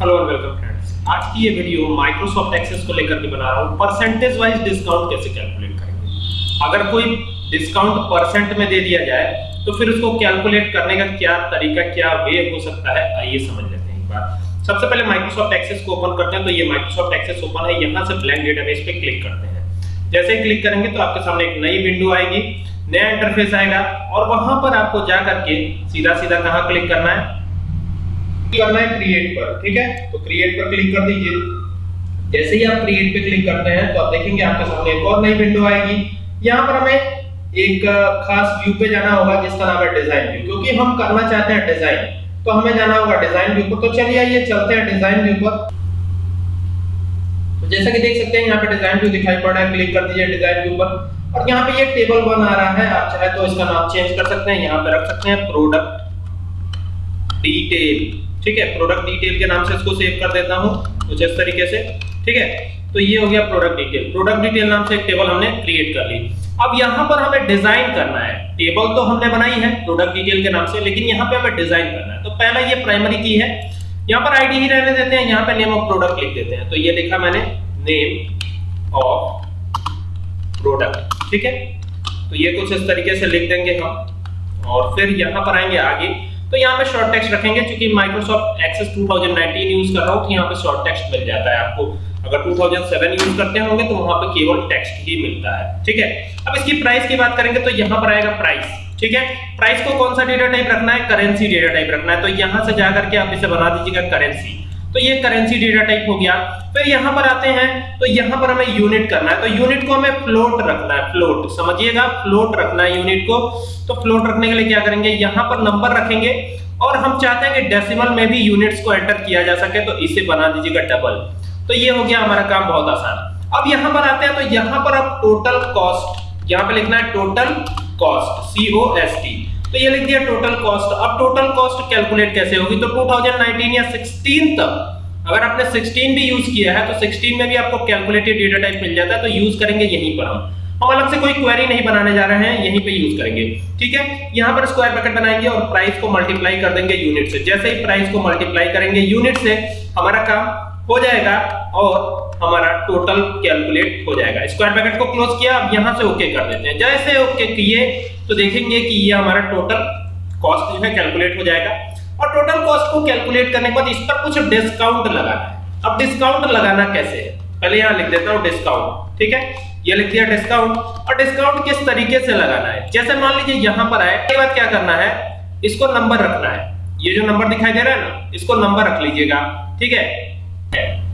Hello and welcome friends आज की ये वीडियो माइक्रोसॉफ्ट एक्सेस को लेकर के बना रहा हूँ। परसेंटेज वाइज डिस्काउंट कैसे कैलकुलेट करेंगे? अगर कोई डिस्काउंट परसेंट में दे दिया जाए तो फिर उसको कैलकुलेट करने का क्या तरीका, क्या वे हो सकता है? आइए समझ लेते हैं एक बार। सबसे पहले माइक्रोसॉफ्ट एक्सेस को ओपन करते हैं तो ये माइक्रोसॉफ्ट एक्सेस ओपन है। यहाँ से ब्लैंक डेटाबेस पे क्लिक करते हैं। जैसे ही क्लिक करेंगे तो आपके सामने एक नई विंडो आएगी, नया इंटरफेस आएगा, और वहाँ पर आपको जा करके सीधा सीधा कहाँ क्लिक करना है? करना है क्रिएट पर, ठीक है? तो क्रिएट पर क्लिक कर दीजिए। जैसे ही आप क्रिएट पे क्लिक करते हैं तो आप देखेंगे आपके सामने एक और नई विंडो आएगी। यहाँ पर हमें एक खास व्यू पे जाना होगा, जिसका नाम है डिज़ाइन व्यू क्योंकि हम करना चाहते हैं डिज़ाइन तो हमें जाना होगा डिज़ाइन व्यू पर। तो चलिए आइए, चलते हैं डिज़ाइन व्यू पर। तो जैसा कि देख सकते हैं, यहाँ पे डिज़ाइन व्यू दिखाई पड़ रहा है। क्लिक कर दीजिए डिज़ाइन व्यू पर। और यहाँ पे ये टेबल वन आ रहा है। आप चाहे तो इसका नाम चेंज कर सकते हैं। यहाँ पे रख सकते हैं प्रोडक्ट डिटेल ठीक है? प्रोडक्ट डिटेल के नाम से इसको सेव कर देता हूँ, कुछ इस तरीके से, ठीक है? तो ये हो गया प्रोडक्ट डिटेल प्रोडक्ट डिटेल नाम से एक टेबल हमने क्रिएट कर ली. अब यहाँ पर हमें डिज़ाइन करना है. टेबल तो हमने बनाई है प्रोडक्ट डिटेल के नाम से, लेकिन यहाँ पे हमें डिज़ाइन करना है. तो पहला ये प्राइमरी की है. यहाँ पर आईडी ही रहने देते हैं, यहाँ पे नेम ऑफ़ प्रोडक्ट लिख देते हैं. तो ये लिखा मैंने नेम ऑफ़ प्रोडक्ट ठीक है? तो ये कुछ इस तरीके से लिख देंगे हम. और फिर यहाँ पर आएँगे आगे. तो यहाँ पे शॉर्ट टेक्स्ट रखेंगे क्योंकि माइक्रोसॉफ्ट एक्सेस 2019 यूज़ कर रहा हूँ तो यहाँ पे शॉर्ट टेक्स्ट मिल जाता है आपको। अगर 2007 यूज़ करते होंगे तो वहाँ पे केवल टेक्स्ट ही मिलता है, ठीक है? अब इसकी प्राइस की बात करेंगे तो यहाँ पर आएगा प्राइस ठीक है? प्राइस को कौन सा डेटा टाइप रखना है? करेंसी डेटा टाइप रखना है। तो यहाँ से जाकर के आप इसे बना दीजिएगा करेंसी तो ये करेंसी डेटा टाइप हो गया। फिर यहाँ पर आते हैं तो यहाँ पर हमें यूनिट करना है। तो यूनिट को हमें फ्लोट रखना है फ्लोट समझिएगा? फ्लोट रखना है यूनिट को। तो फ्लोट रखने के लिए क्या करेंगे? यहाँ पर नंबर रखेंगे और हम चाहते हैं कि डेसिमल में भी यूनिट्स को एंटर किया जा सके तो इसे बना दीजिएगा डबल तो ये हो गया हमारा काम बहुत आसान। अब यहाँ पर आते हैं तो यहाँ पर अब टोटल कॉस्ट यहाँ पे लिखना है total cost C O S T तो ये लिख दिया टोटल कॉस्ट अब टोटल कॉस्ट कैलकुलेट कैसे होगी? तो 2019 या 16 तक, अगर आपने 16 भी यूज़ किया है तो 16 में भी आपको कैलकुलेटेड डेटा टाइप मिल जाता है तो यूज़ करेंगे यहीं पर हम। हम अलग से कोई क्वेरी नहीं बनाने जा रहे हैं, यहीं पे यूज़ करेंगे। ठीक है? यहाँ पर स्क्वायर ब्रैकेट बनाएँगे और प्राइस को मल्टीप्लाई कर देंगे यूनिट से। जैसे ही प्राइस को मल्टीप्लाई करेंगे यूनिट से, हमारा काम हो जाएगा और हमारा टोटल कैलकुलेट हो जाएगा। स्क्वायर ब्रैकेट को क्लोज किया, अब यहाँ से ओके कर देते हैं। जैसे ओके किए तो देखेंगे कि ये हमारा टोटल कॉस्ट जो है कैलकुलेट हो जाएगा। और टोटल कॉस्ट को कैलकुलेट करने के बाद इस पर कुछ डिस्काउंट लगाना है। अब डिस्काउंट लगाना कैसे है? पहले यहाँ लिख देता हूँ डिस्काउंट ठीक है? ये लिख दिया डिस्काउंट और डिस्काउंट किस तरीके से लगाना है? जैसे मान लीजिए यहाँ पर आए के बाद क्या करना है? इसको नंबर रखना है। ये जो नंबर दिखाई दे रहा है ना, इसको नंबर रख लीजिएगा, ठीक है?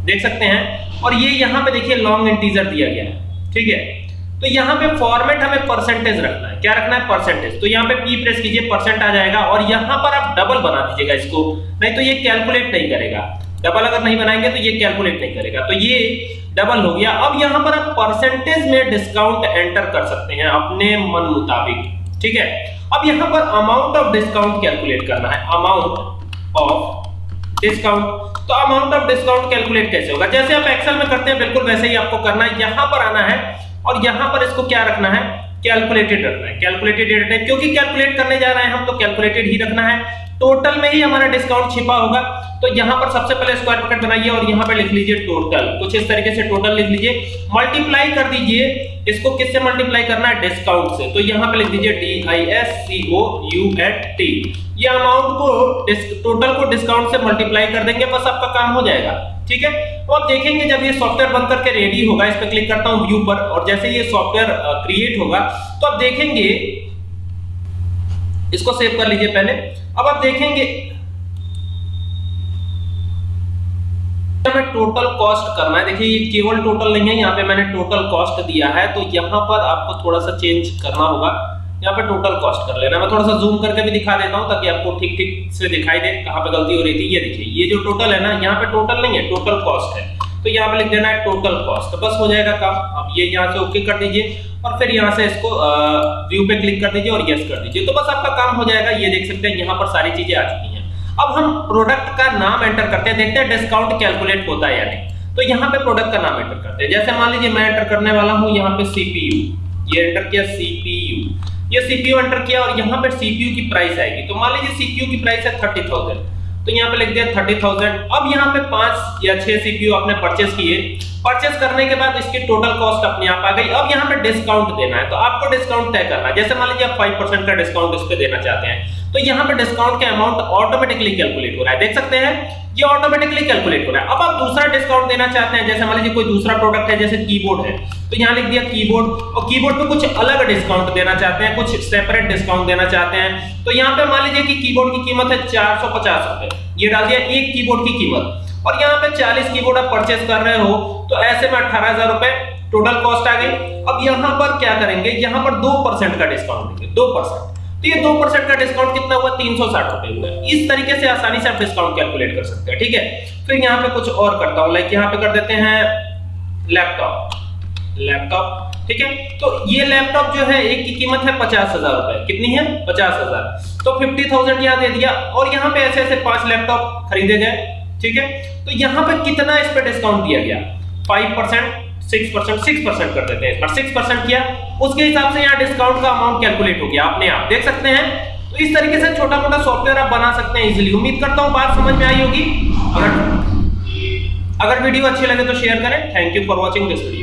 देख सकते हैं। और ये यहाँ पे देखिए लॉन्ग इंटीजर दिया गया है। ठीक है? तो यहाँ पे फॉर्मेट हमें परसेंटेज रखना है। क्या रखना है? परसेंटेज तो यहाँ पे पी प्रेस कीजिए परसेंट आ जाएगा और यहाँ पर आप डबल बना दीजिएगा इसको। नहीं तो ये कैलकुलेट नहीं करेगा। डबल अगर नहीं बनाएँगे तो ये कैलकुलेट नहीं करेगा। तो ये डबल हो गया। अब यहाँ पर आप परसेंटेज में डिस्काउंट एंटर कर सकते हैं अपने मन मुताबिक। ठीक है? अब यहाँ पर अमाउंट ऑफ़ डिस्काउंट कैलकुलेट करना है। अमाउंट ऑफ़ डिस्काउंट तो अमाउंट ऑफ़ डिस्काउंट कैलकुलेट कैसे होगा? जैसे आप एक्सेल में करते हैं, बिल्कुल वैसे ही आपको करना है। यहाँ पर आना है और यहाँ पर इसको क्या रखना है? कैलकुलेटेड रखना है। कैलकुलेटेड डेटा टाइप क्योंकि कैलकुलेट करने जा रहे हैं हम तो कैलकुलेटेड ही रखना है। टोटल में ही हमारा डिस्काउंट छिपा होगा। तो यहाँ पर सबसे पहले स्क्वायर ब्रैकेट बनाइए और यहाँ पे लिख लीजिए टोटल कुछ इस तरीके से टोटल लिख लीजिए। मल्टीप्लाई कर दीजिए। इसको किससे मल्टीप्लाई करना है? डिस्काउंट से। तो यहाँ पे लिख दीजिए D I S C O U N T ये अमाउंट को टोटल को डिस्काउंट से मल्टीप्लाई कर देंगे, बस आपका काम हो जाएगा, ठीक है? तो देखेंगे जब ये सॉफ्टवेयर बन करके रेडी होगा, इस पर क्लिक करता हूँ व्यू पर, और जैसे ये सॉफ्टवेयर क्रिएट होगा तो आप देखेंगे, इसको सेव कर लीजिए पहले। अब आप देखेंगे हमें टोटल कॉस्ट करना है। देखिए, ये केवल टोटल नहीं है, यहाँ पे मैंने टोटल कॉस्ट दिया है तो यहाँ पर आपको थोड़ा सा चेंज करना होगा। यहाँ पे टोटल कॉस्ट कर लेना। मैं थोड़ा सा जूम करके भी दिखा देता हूँ ताकि आपको ठीक ठीक से दिखाई दे कहाँ पे गलती हो रही थी। ये देखिए, ये जो टोटल है ना, यहाँ पे टोटल नहीं है टोटल कॉस्ट है। तो यहाँ पे लिख देना है टोटल कॉस्ट तो बस हो जाएगा काम। अब ये यहाँ से ओके कर दीजिए और फिर यहाँ से इसको व्यू पे क्लिक कर दीजिए और यस कर दीजिए। तो बस आपका काम हो जाएगा। ये देख सकते हैं, यहाँ पर सारी चीज़ें आ चुकी हैं। अब हम प्रोडक्ट का नाम एंटर करते हैं। देखते हैं डिस्काउंट कैलकुलेट होता है या नहीं। तो यहाँ पे प्रोडक्ट का नाम एंटर करते हैं। जैसे मान लीजिए मैं एंटर करने वाला हूँ यहाँ पे सीपीयू ये एंटर किया सीपीयू ये सीपीयू एंटर किया और यहाँ पे सीपीयू की प्राइस आएगी। तो मान लीजिए सीपीयू की प्राइस है थर्टी थाउज़ेंड तो यहाँ पे लिख दिया थर्टी थाउज़ेंड अब यहाँ पे पाँच या छह सीपीयू आपने परचेस किए। परचेस करने के बाद इसकी टोटल कॉस्ट अपने आप आ गई। अब यहाँ पे डिस्काउंट देना है। तो आपको डिस्काउंट तय करना है। जैसे मान लीजिए आप फाइव परसेंट का डिस्काउंट इस पे देना चाहते हैं। तो यहाँ पे डिस्काउंट का अमाउंट ऑटोमेटिकली कैलकुलेट हो रहा है। देख सकते हैं, ये ऑटोमेटिकली कैलकुलेट हो रहा है। अब आप दूसरा डिस्काउंट देना चाहते हैं, जैसे मान लीजिए कोई दूसरा प्रोडक्ट है, जैसे कीबोर्ड है तो यहाँ लिख दिया कीबोर्ड और कीबोर्ड पे कुछ अलग डिस्काउंट देना चाहते हैं, कुछ सेपरेट डिस्काउंट देना चाहते हैं। तो यहाँ पे मान लीजिए कि कीबोर्ड की कीमत है चार सौ पचास रुपए। ये डाल दिया एक कीबोर्ड की कीमत। और यहाँ पे 40 कीबोर्ड आप परचेस कर रहे हो तो ऐसे में अठारह हज़ार रुपए टोटल कॉस्ट आ गई। अब यहाँ पर क्या करेंगे, यहाँ पर दो परसेंट का डिस्काउंट देंगे, दो परसेंट तो ये दो परसेंट का डिस्काउंट कितना हुआ? तीन सौ साठ रुपए हुआ। इस तरीके से आसानी से आप डिस्काउंट कैलकुलेट कर सकते हैं, ठीक है? फिर यहाँ पे कुछ और करता हूँ लाइक यहाँ पे कर देते हैं लैपटॉप लैपटॉप ठीक है? तो ये लैपटॉप जो है, एक की कीमत है पचास हज़ार रुपए। कितनी है? पचास हज़ार। तो फिफ्टी थाउज़ेंड यहाँ दे दिया, और यहाँ पे ऐसे ऐसे पाँच लैपटॉप खरीदे गए, ठीक है? तो यहाँ पे कितना इस पे डिस्काउंट दिया गया? Five percent. Six percent six percent कर देते हैं। पर सिक्स परसेंट किया, उसके हिसाब से यहाँ डिस्काउंट का अमाउंट कैलकुलेट हो गया। अपने आप देख सकते हैं। तो इस तरीके से छोटा मोटा सॉफ्टवेयर आप बना सकते हैं इजीली उम्मीद करता हूँ बात समझ में आई होगी। अगर अगर वीडियो अच्छी लगे तो शेयर करें। Thank you for watching this video